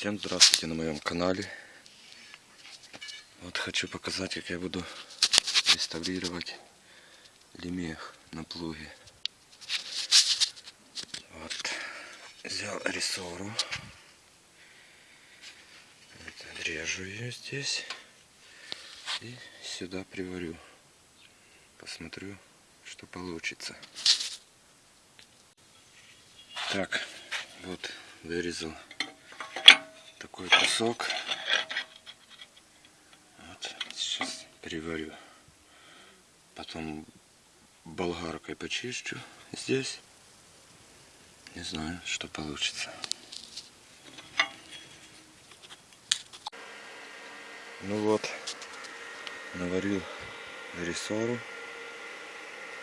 Всем здравствуйте на моем канале. Вот хочу показать, как я буду реставрировать лемех на плуге. Вот. Взял рессору. Вот, отрежу ее здесь. И сюда приварю. Посмотрю, что получится. Так, вот вырезал такой кусок. Вот, сейчас приварю. Потом болгаркой почищу здесь. Не знаю, что получится. Ну вот, наварил рессору.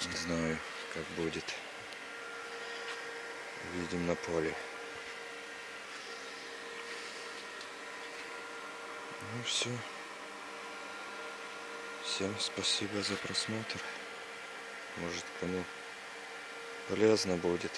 Не знаю, как будет. Видим на поле. Ну все. Всем спасибо за просмотр. Может кому полезно будет.